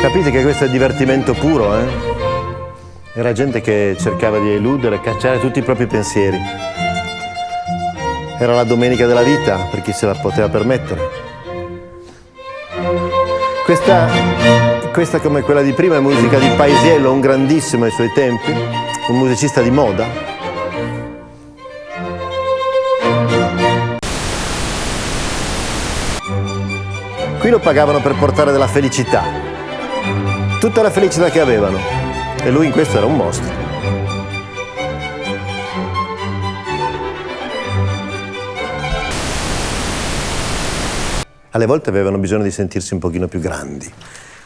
Capite che questo è divertimento puro, eh? Era gente che cercava di eludere, cacciare tutti i propri pensieri. Era la domenica della vita, per chi se la poteva permettere. Questa, questa come quella di prima è musica di Paisiello, un grandissimo ai suoi tempi, un musicista di moda. Qui lo pagavano per portare della felicità, tutta la felicità che avevano. E lui in questo era un mostro. Alle volte avevano bisogno di sentirsi un pochino più grandi,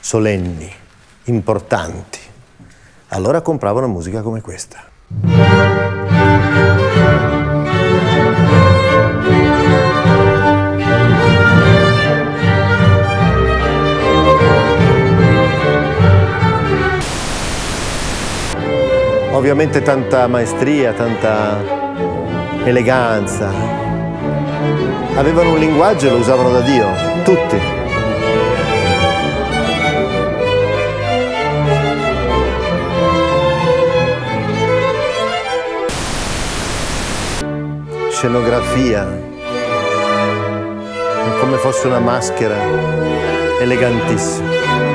solenni, importanti. Allora compravano musica come questa. Ovviamente tanta maestria, tanta eleganza. Avevano un linguaggio e lo usavano da Dio, tutti. Scenografia, come fosse una maschera, elegantissima.